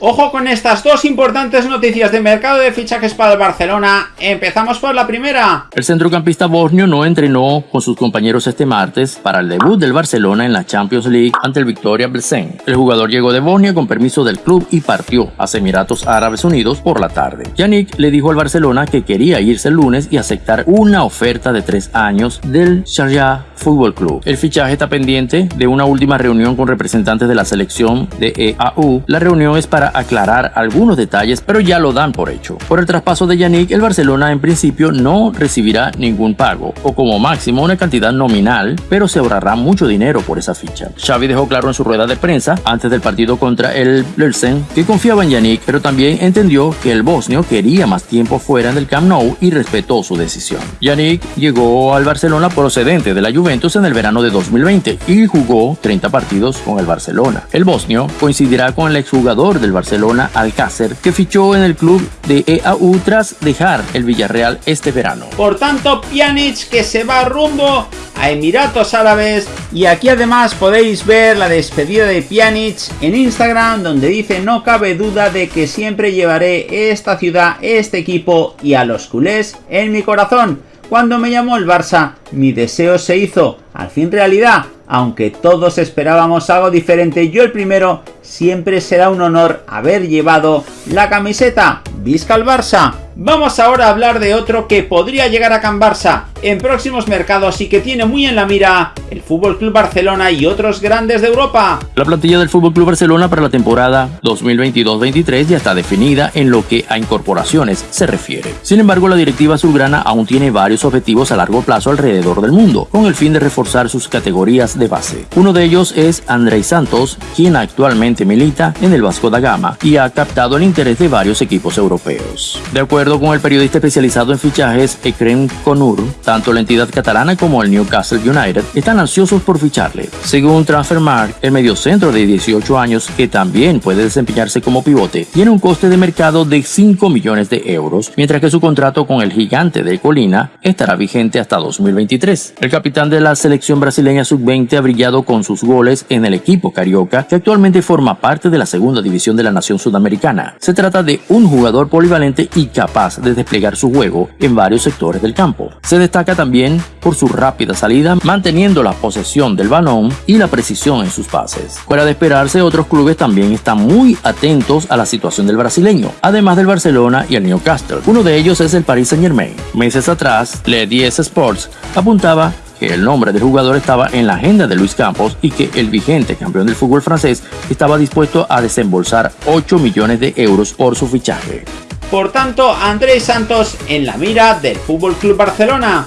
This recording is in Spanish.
Ojo con estas dos importantes noticias de mercado de fichajes para el Barcelona. Empezamos por la primera. El centrocampista bosnio no entrenó con sus compañeros este martes para el debut del Barcelona en la Champions League ante el Victoria Plzen. El jugador llegó de Bosnia con permiso del club y partió a Emiratos Árabes Unidos por la tarde. Yannick le dijo al Barcelona que quería irse el lunes y aceptar una oferta de tres años del Sharjah Fútbol Club. El fichaje está pendiente de una última reunión con representantes de la selección de EAU. La reunión es para aclarar algunos detalles, pero ya lo dan por hecho. Por el traspaso de Yannick, el Barcelona en principio no recibirá ningún pago, o como máximo una cantidad nominal, pero se ahorrará mucho dinero por esa ficha. Xavi dejó claro en su rueda de prensa, antes del partido contra el Lelsen, que confiaba en Yannick, pero también entendió que el bosnio quería más tiempo fuera del Camp Nou y respetó su decisión. Yannick llegó al Barcelona procedente de la Juventus en el verano de 2020 y jugó 30 partidos con el Barcelona. El bosnio coincidirá con el exjugador del Barcelona Alcácer, que fichó en el club de EAU tras dejar el Villarreal este verano. Por tanto, Pjanic que se va rumbo a Emiratos Árabes y aquí además podéis ver la despedida de Pjanic en Instagram donde dice no cabe duda de que siempre llevaré esta ciudad, este equipo y a los culés en mi corazón. Cuando me llamó el Barça, mi deseo se hizo, al fin realidad, aunque todos esperábamos algo diferente, yo el primero, siempre será un honor haber llevado la camiseta. ¡Visca el Barça! Vamos ahora a hablar de otro que podría llegar a Can Barça en próximos mercados y que tiene muy en la mira el Fútbol Club Barcelona y otros grandes de Europa. La plantilla del Fútbol Club Barcelona para la temporada 2022-23 ya está definida en lo que a incorporaciones se refiere. Sin embargo, la directiva azulgrana aún tiene varios objetivos a largo plazo alrededor del mundo, con el fin de reforzar sus categorías de base. Uno de ellos es Andrei Santos, quien actualmente milita en el Vasco da Gama y ha captado el interés de varios equipos europeos. De acuerdo con el periodista especializado en fichajes Ekrem Conur, tanto la entidad catalana como el Newcastle United están ansiosos por ficharle. Según Transfermarkt, el mediocentro de 18 años, que también puede desempeñarse como pivote, tiene un coste de mercado de 5 millones de euros, mientras que su contrato con el gigante de Colina estará vigente hasta 2023. El capitán de la selección brasileña sub-20 ha brillado con sus goles en el equipo carioca, que actualmente forma parte de la segunda división de la nación sudamericana. Se trata de un jugador polivalente y de desplegar su juego en varios sectores del campo. Se destaca también por su rápida salida, manteniendo la posesión del balón y la precisión en sus pases. Fuera de esperarse, otros clubes también están muy atentos a la situación del brasileño, además del Barcelona y el Newcastle. Uno de ellos es el Paris Saint Germain. Meses atrás, Le 10 Sports apuntaba que el nombre del jugador estaba en la agenda de Luis Campos y que el vigente campeón del fútbol francés estaba dispuesto a desembolsar 8 millones de euros por su fichaje. Por tanto, Andrés Santos en la mira del Fútbol Club Barcelona.